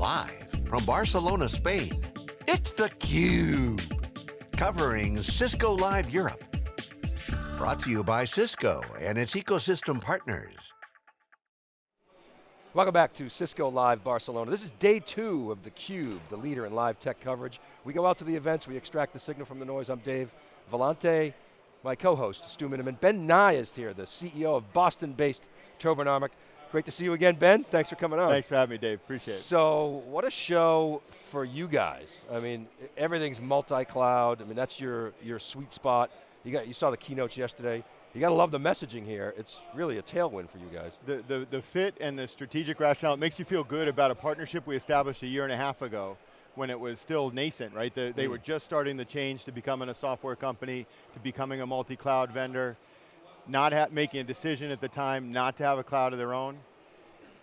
Live from Barcelona, Spain, it's theCUBE. Covering Cisco Live Europe. Brought to you by Cisco and its ecosystem partners. Welcome back to Cisco Live Barcelona. This is day two of theCUBE, the leader in live tech coverage. We go out to the events, we extract the signal from the noise. I'm Dave Vellante, my co-host, Stu Miniman. Ben Nye is here, the CEO of Boston-based Turbonomic. Great to see you again, Ben. Thanks for coming on. Thanks for having me, Dave. Appreciate it. So, what a show for you guys. I mean, everything's multi-cloud. I mean, that's your, your sweet spot. You, got, you saw the keynotes yesterday. You got to love the messaging here. It's really a tailwind for you guys. The, the, the fit and the strategic rationale, it makes you feel good about a partnership we established a year and a half ago when it was still nascent, right? The, they mm. were just starting the change to becoming a software company, to becoming a multi-cloud vendor, not making a decision at the time not to have a cloud of their own.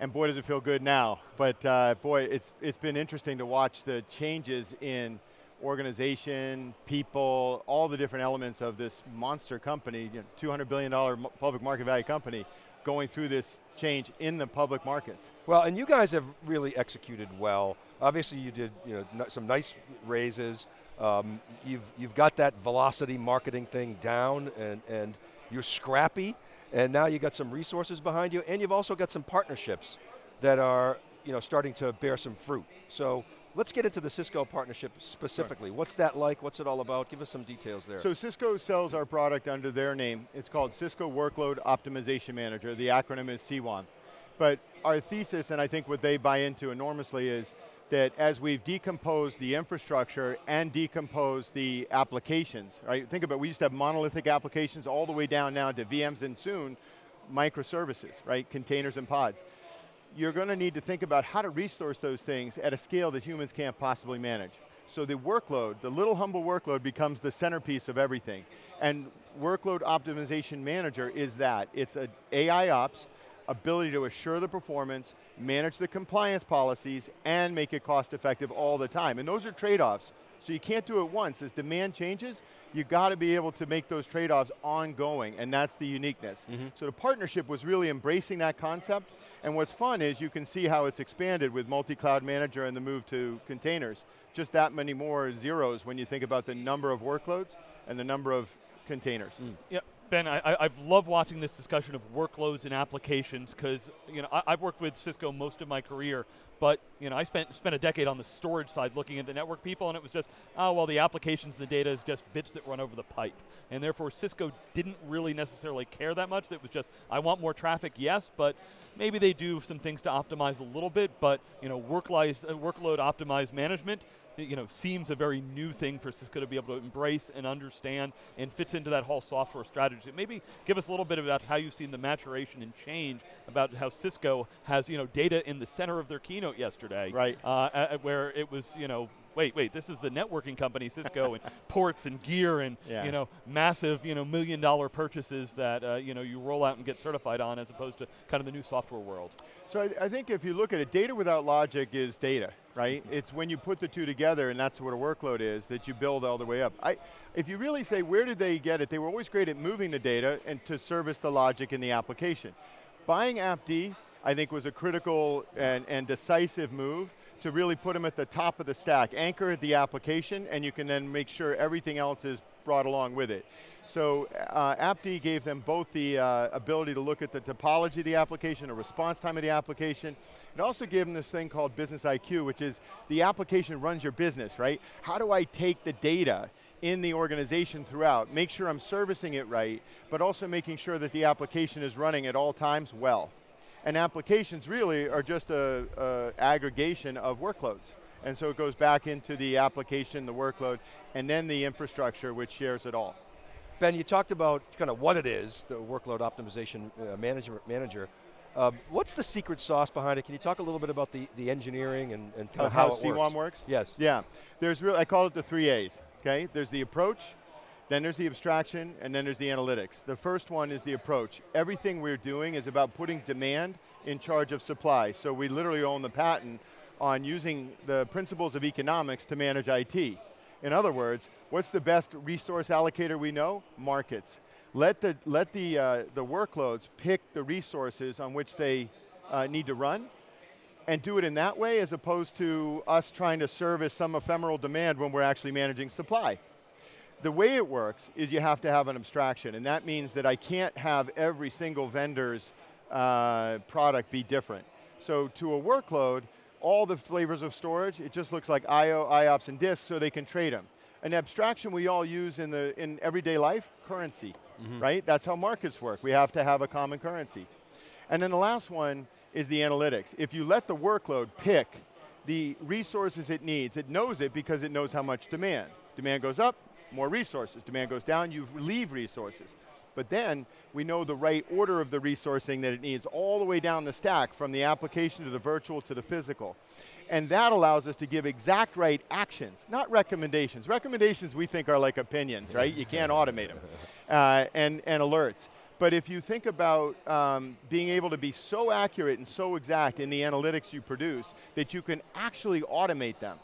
And boy, does it feel good now. But uh, boy, it's, it's been interesting to watch the changes in organization, people, all the different elements of this monster company, you know, $200 billion public market value company, going through this change in the public markets. Well, and you guys have really executed well. Obviously you did you know, some nice raises. Um, you've, you've got that velocity marketing thing down and, and you're scrappy and now you got some resources behind you and you've also got some partnerships that are you know, starting to bear some fruit. So Let's get into the Cisco partnership specifically. Sure. What's that like? What's it all about? Give us some details there. So Cisco sells our product under their name. It's called Cisco Workload Optimization Manager. The acronym is CWOM. But our thesis, and I think what they buy into enormously is that as we've decomposed the infrastructure and decomposed the applications, right? Think about, it, we used to have monolithic applications all the way down now to VMs and soon microservices, right? Containers and pods you're going to need to think about how to resource those things at a scale that humans can't possibly manage. So the workload, the little humble workload becomes the centerpiece of everything. And Workload Optimization Manager is that. It's an AI ops, ability to assure the performance, manage the compliance policies, and make it cost effective all the time. And those are trade-offs. So you can't do it once. As demand changes, you got to be able to make those trade-offs ongoing, and that's the uniqueness. Mm -hmm. So the partnership was really embracing that concept, and what's fun is you can see how it's expanded with multi-cloud manager and the move to containers. Just that many more zeros when you think about the number of workloads and the number of containers. Mm. Yeah, Ben, I, have loved watching this discussion of workloads and applications because you know I, have worked with Cisco most of my career, but you know I spent spent a decade on the storage side looking at the network people, and it was just oh well the applications, the data is just bits that run over the pipe, and therefore Cisco didn't really necessarily care that much. It was just I want more traffic, yes, but maybe they do some things to optimize a little bit, but you know work uh, workload optimized management you know, seems a very new thing for Cisco to be able to embrace and understand and fits into that whole software strategy. Maybe give us a little bit about how you've seen the maturation and change about how Cisco has, you know, data in the center of their keynote yesterday. Right. Uh, where it was, you know, wait, wait, this is the networking company, Cisco, and ports and gear and yeah. you know massive you know million dollar purchases that uh, you know you roll out and get certified on, as opposed to kind of the new software world. So I, I think if you look at it, data without logic is data, right? it's when you put the two together, and that's what a workload is, that you build all the way up. I, if you really say where did they get it, they were always great at moving the data and to service the logic in the application. Buying AppD, I think was a critical and, and decisive move to really put them at the top of the stack, anchor the application, and you can then make sure everything else is brought along with it. So uh, AppD gave them both the uh, ability to look at the topology of the application, the response time of the application. It also gave them this thing called Business IQ, which is the application runs your business, right? How do I take the data in the organization throughout, make sure I'm servicing it right, but also making sure that the application is running at all times well. And applications really are just a, a aggregation of workloads. And so it goes back into the application, the workload, and then the infrastructure which shares it all. Ben, you talked about kind of what it is, the workload optimization uh, manager. manager. Um, what's the secret sauce behind it? Can you talk a little bit about the, the engineering and, and kind of how, how CWOM works? works? Yes. Yeah, there's real, I call it the three A's, okay? There's the approach, then there's the abstraction, and then there's the analytics. The first one is the approach. Everything we're doing is about putting demand in charge of supply. So we literally own the patent on using the principles of economics to manage IT. In other words, what's the best resource allocator we know? Markets. Let the, let the, uh, the workloads pick the resources on which they uh, need to run, and do it in that way as opposed to us trying to service some ephemeral demand when we're actually managing supply. The way it works is you have to have an abstraction, and that means that I can't have every single vendor's uh, product be different. So to a workload, all the flavors of storage, it just looks like I.O., IOPS, and disks so they can trade them. An abstraction we all use in, the, in everyday life, currency, mm -hmm. right? That's how markets work. We have to have a common currency. And then the last one is the analytics. If you let the workload pick the resources it needs, it knows it because it knows how much demand. Demand goes up, more resources. Demand goes down, you leave resources. But then, we know the right order of the resourcing that it needs all the way down the stack, from the application to the virtual to the physical. And that allows us to give exact right actions, not recommendations. Recommendations we think are like opinions, right? You can't automate them. Uh, and, and alerts. But if you think about um, being able to be so accurate and so exact in the analytics you produce that you can actually automate them,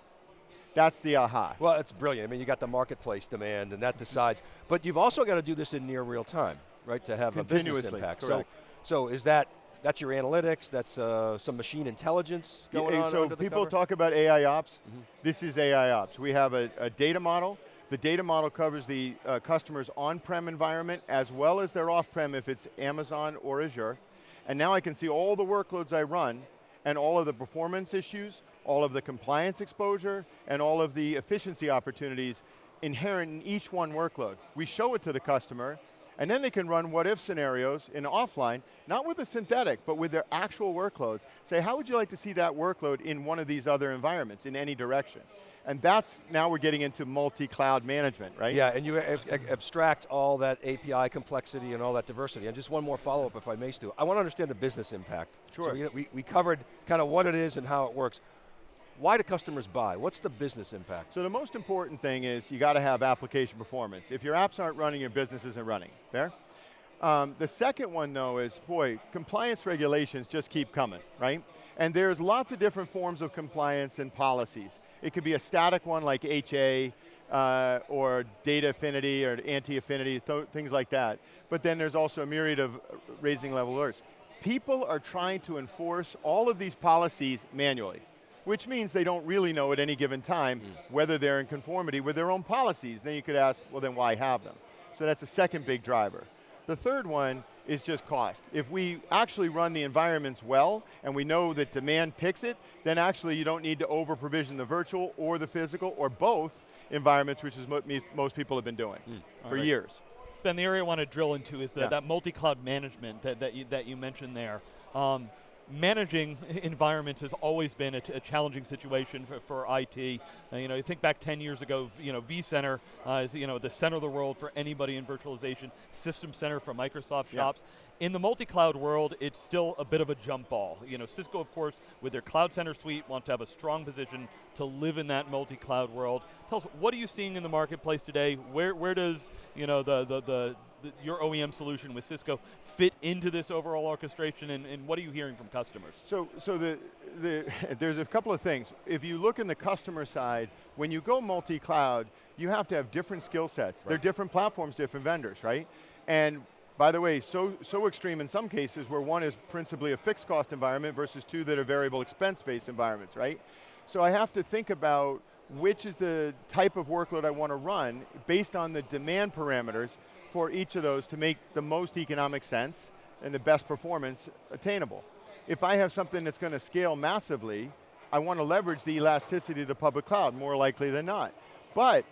that's the aha. Well, it's brilliant. I mean, you got the marketplace demand and that decides, but you've also got to do this in near real time, right, to have a business impact. Correct. So, so is that, that's your analytics, that's uh, some machine intelligence going yeah, on So people talk about AI ops, mm -hmm. this is AI ops. We have a, a data model, the data model covers the uh, customer's on-prem environment as well as their off-prem if it's Amazon or Azure. And now I can see all the workloads I run and all of the performance issues, all of the compliance exposure, and all of the efficiency opportunities inherent in each one workload. We show it to the customer, and then they can run what if scenarios in offline, not with a synthetic, but with their actual workloads. Say, how would you like to see that workload in one of these other environments, in any direction? And that's, now we're getting into multi-cloud management, right? Yeah, and you ab abstract all that API complexity and all that diversity. And just one more follow-up, if I may, Stu. I want to understand the business impact. Sure. So we, we covered kind of what it is and how it works. Why do customers buy? What's the business impact? So the most important thing is you got to have application performance. If your apps aren't running, your business isn't running, fair? Um, the second one though is, boy, compliance regulations just keep coming, right? And there's lots of different forms of compliance and policies. It could be a static one like HA, uh, or data affinity or anti-affinity, th things like that. But then there's also a myriad of raising level alerts. People are trying to enforce all of these policies manually, which means they don't really know at any given time mm. whether they're in conformity with their own policies. Then you could ask, well then why have them? So that's a second big driver. The third one is just cost. If we actually run the environments well, and we know that demand picks it, then actually you don't need to over provision the virtual or the physical, or both environments, which is what most people have been doing mm. for right. years. Ben, the area I want to drill into is the, yeah. that multi-cloud management that, that, you, that you mentioned there. Um, managing environments has always been a, challenging situation for, for IT. Uh, you know, you think back 10 years ago, you know, vCenter uh, is you know, the center of the world for anybody in virtualization, System Center for Microsoft yeah. shops. In the multi-cloud world, it's still a bit of a jump ball. You know, Cisco, of course, with their Cloud Center suite, want to have a strong position to live in that multi-cloud world. Tell us, what are you seeing in the marketplace today? Where, where does, you know, the, the, the the, your OEM solution with Cisco fit into this overall orchestration and, and what are you hearing from customers? So, so the, the, there's a couple of things. If you look in the customer side, when you go multi-cloud, you have to have different skill sets. Right. They're different platforms, different vendors, right? And by the way, so, so extreme in some cases where one is principally a fixed cost environment versus two that are variable expense based environments, right? So I have to think about which is the type of workload I want to run based on the demand parameters for each of those to make the most economic sense and the best performance attainable. If I have something that's going to scale massively, I want to leverage the elasticity of the public cloud, more likely than not. But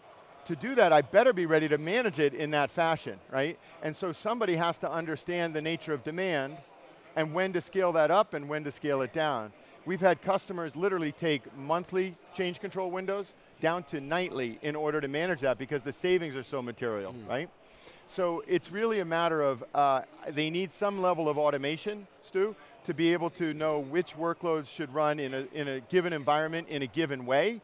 to do that, I better be ready to manage it in that fashion, right? And so somebody has to understand the nature of demand and when to scale that up and when to scale it down. We've had customers literally take monthly change control windows down to nightly in order to manage that because the savings are so material, mm. right? So it's really a matter of, uh, they need some level of automation, Stu, to be able to know which workloads should run in a, in a given environment in a given way,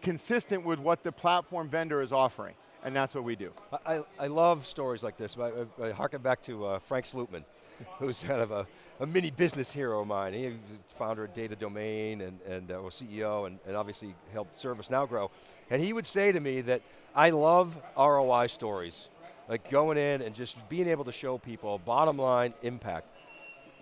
consistent with what the platform vendor is offering. And that's what we do. I, I love stories like this. I, I, I harken back to uh, Frank Slootman, who's kind of a, a, mini business hero of mine. He was founder of Data Domain and, and uh, CEO and, and obviously helped ServiceNow grow. And he would say to me that I love ROI stories like going in and just being able to show people bottom line impact.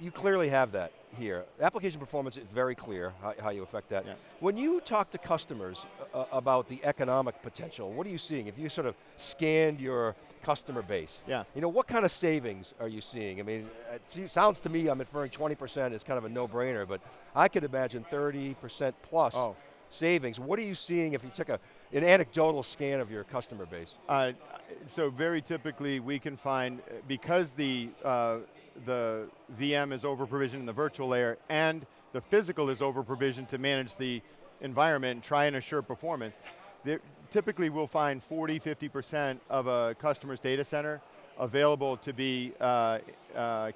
You clearly have that. here. Application performance is very clear how, how you affect that. Yeah. When you talk to customers uh, about the economic potential, what are you seeing? If you sort of scanned your customer base, Yeah. you know, what kind of savings are you seeing? I mean, it sounds to me, I'm inferring 20% is kind of a no-brainer, but I could imagine 30% plus Oh. savings. What are you seeing if you took a, an anecdotal scan of your customer base? Uh, so very typically we can find, because the, uh, the VM is over provisioned in the virtual layer and the physical is over provisioned to manage the environment and try and assure performance, there, typically we'll find 40, 50% of a customer's data center available to be uh, uh,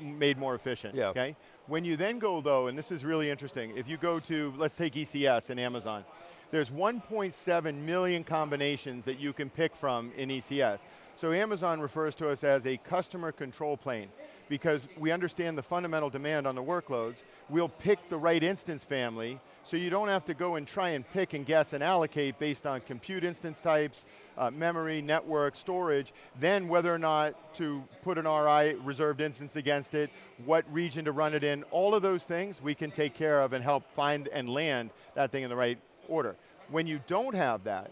made more efficient, Yeah. okay? When you then go though, and this is really interesting, if you go to, let's take ECS in Amazon, there's 1.7 million combinations that you can pick from in ECS. So Amazon refers to us as a customer control plane because we understand the fundamental demand on the workloads. We'll pick the right instance family so you don't have to go and try and pick and guess and allocate based on compute instance types, uh, memory, network, storage, then whether or not to put an RI reserved instance against it, what region to run it in, all of those things we can take care of and help find and land that thing in the right order. When you don't have that,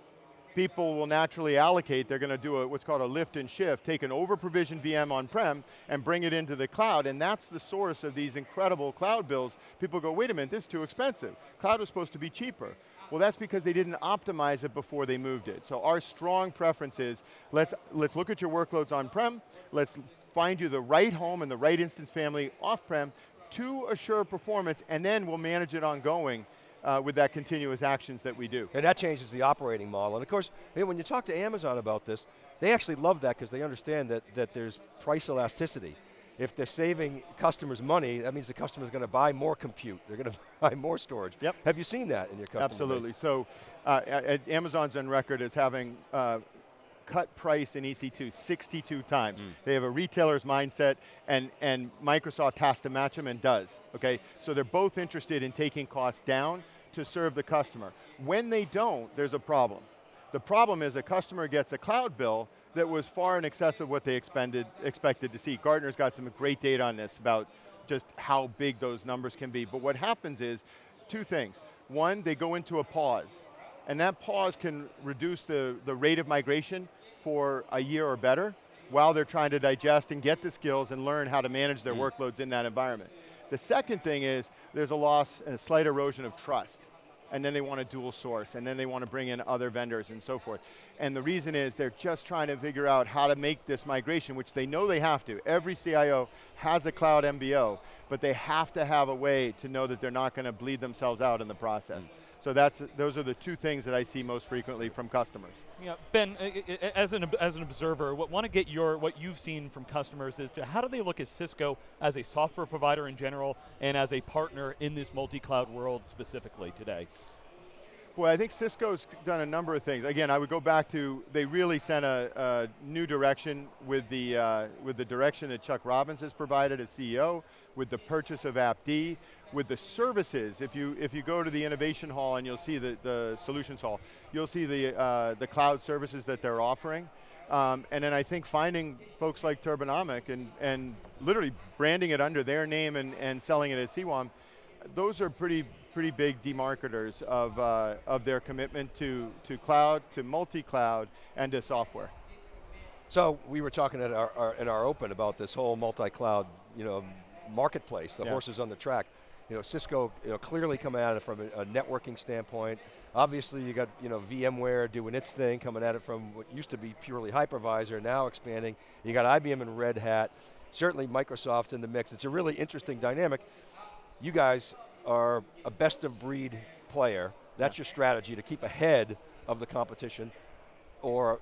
people will naturally allocate, they're going to do a, what's called a lift and shift, take an over-provisioned VM on-prem and bring it into the cloud, and that's the source of these incredible cloud bills. People go, wait a minute, this is too expensive. Cloud was supposed to be cheaper. Well, that's because they didn't optimize it before they moved it. So our strong preference is, let's, let's look at your workloads on-prem, let's find you the right home and the right instance family off-prem to assure performance, and then we'll manage it ongoing uh, with that continuous actions that we do. And that changes the operating model. And of course, when you talk to Amazon about this, they actually love that because they understand that, that there's price elasticity. If they're saving customers money, that means the customer's going to buy more compute. They're going to buy more storage. Yep. Have you seen that in your customer Absolutely. base? So uh, Amazon's on record as having uh, cut price in EC2 62 times. Mm. They have a retailer's mindset and, and Microsoft has to match them and does, okay? So they're both interested in taking costs down to serve the customer. When they don't, there's a problem. The problem is a customer gets a cloud bill that was far in excess of what they expended, expected to see. Gartner's got some great data on this about just how big those numbers can be. But what happens is two things. One, they go into a pause. And that pause can reduce the, the rate of migration for a year or better while they're trying to digest and get the skills and learn how to manage their mm. workloads in that environment. The second thing is there's a loss and a slight erosion of trust. And then they want to dual source, and then they want to bring in other vendors and so forth. And the reason is they're just trying to figure out how to make this migration, which they know they have to. Every CIO has a cloud MBO, but they have to have a way to know that they're not going to bleed themselves out in the process. So that's, those are the two things that I see most frequently from customers. Yeah, Ben, as an, as an observer, what, want to get your, what you've seen from customers is to how do they look at Cisco as a software provider in general and as a partner in this multi-cloud world specifically today? Well, I think Cisco's done a number of things. Again, I would go back to, they really sent a, a new direction with the, uh, with the direction that Chuck Robbins has provided as CEO, with the purchase of AppD, with the services. If you, if you go to the Innovation Hall and you'll see the, the Solutions Hall, you'll see the, uh, the cloud services that they're offering. Um, and then I think finding folks like Turbonomic and, and literally branding it under their name and, and selling it as CWOM, those are pretty pretty big demarketers of, uh, of their commitment to, to cloud, to multi-cloud, and to software. So we were talking at our, our, in our open about this whole multi-cloud, you know, marketplace, the Yeah. horses on the track. You know, Cisco, you know, clearly coming at it from a, a networking standpoint. Obviously, you got you know VMware doing its thing, coming at it from what used to be purely hypervisor, now expanding. You got IBM and Red Hat. Certainly, Microsoft in the mix. It's a really interesting dynamic. You guys are a best of breed player. That's your strategy to keep ahead of the competition, or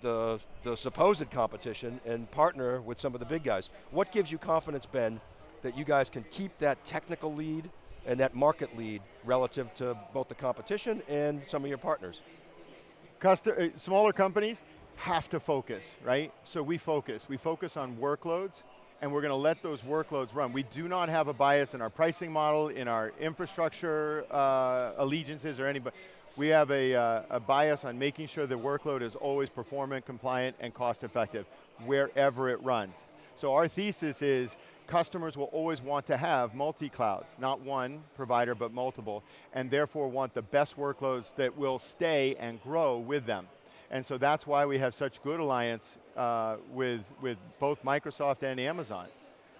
the, the supposed competition and partner with some of the big guys. What gives you confidence, Ben, that you guys can keep that technical lead and that market lead relative to both the competition and some of your partners? Custo- uh, smaller companies have to focus, right? So we focus. We focus on workloads, and we're going to let those workloads run. We do not have a bias in our pricing model, in our infrastructure uh, allegiances or anybody. We have a, uh, a bias on making sure the workload is always performant, compliant, and cost effective, wherever it runs. So our thesis is, customers will always want to have multi-clouds, not one provider, but multiple, and therefore want the best workloads that will stay and grow with them. And so that's why we have such good alliance uh, with, with both Microsoft and Amazon.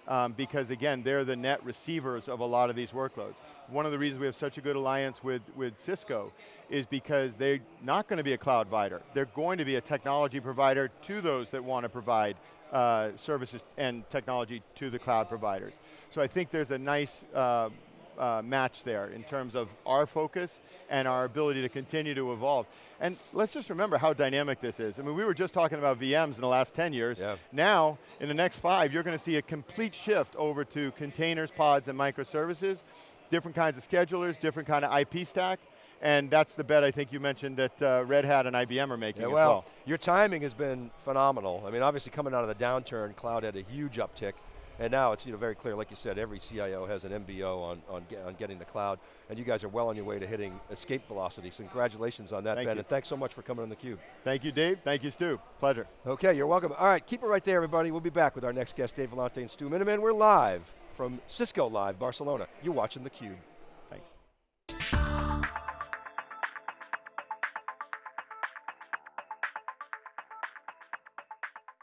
Um, because again, they're the net receivers of a lot of these workloads. One of the reasons we have such a good alliance with, with Cisco is because they're not going to be a cloud provider. They're going to be a technology provider to those that want to provide uh, services and technology to the cloud providers. So I think there's a nice uh, uh, match there in terms of our focus and our ability to continue to evolve. And let's just remember how dynamic this is. I mean, we were just talking about VMs in the last 10 years. Yeah. Now, in the next five, you're going to see a complete shift over to containers, pods, and microservices, different kinds of schedulers, different kind of IP stack, and that's the bet I think you mentioned that uh, Red Hat and IBM are making yeah, as well, well. Your timing has been phenomenal. I mean, obviously coming out of the downturn, cloud had a huge uptick. And now it's you know, very clear, like you said, every CIO has an MBO on, on, get, on getting the cloud, and you guys are well on your way to hitting escape velocity, so congratulations on that, Thank Ben, you. and thanks so much for coming on theCUBE. Thank you, Dave. Thank you, Stu. Pleasure. Okay, you're welcome. All right, keep it right there, everybody. We'll be back with our next guest, Dave Vellante and Stu Miniman. We're live from Cisco Live, Barcelona. You're watching theCUBE.